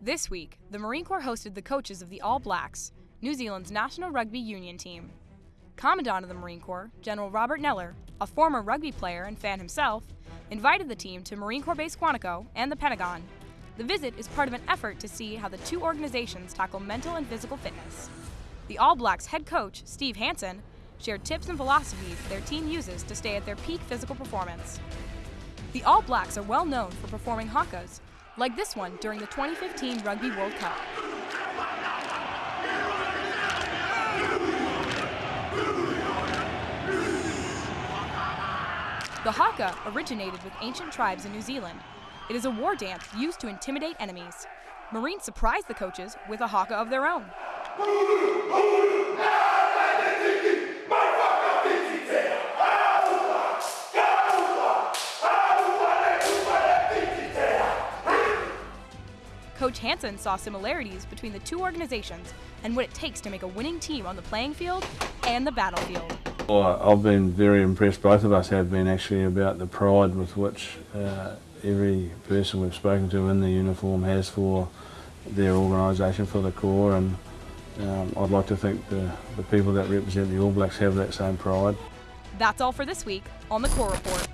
This week, the Marine Corps hosted the coaches of the All Blacks, New Zealand's national rugby union team. Commandant of the Marine Corps, General Robert Neller, a former rugby player and fan himself, invited the team to Marine Corps Base Quantico and the Pentagon. The visit is part of an effort to see how the two organizations tackle mental and physical fitness. The All Blacks head coach, Steve Hansen, shared tips and philosophies their team uses to stay at their peak physical performance. The All Blacks are well known for performing hakas, like this one during the 2015 Rugby World Cup. The haka originated with ancient tribes in New Zealand. It is a war dance used to intimidate enemies. Marines surprised the coaches with a haka of their own. Coach Hansen saw similarities between the two organizations and what it takes to make a winning team on the playing field and the battlefield. Well, I've been very impressed, both of us have been actually, about the pride with which uh, every person we've spoken to in the uniform has for their organisation, for the Corps, and um, I'd like to think the, the people that represent the All Blacks have that same pride. That's all for this week on the Corps Report.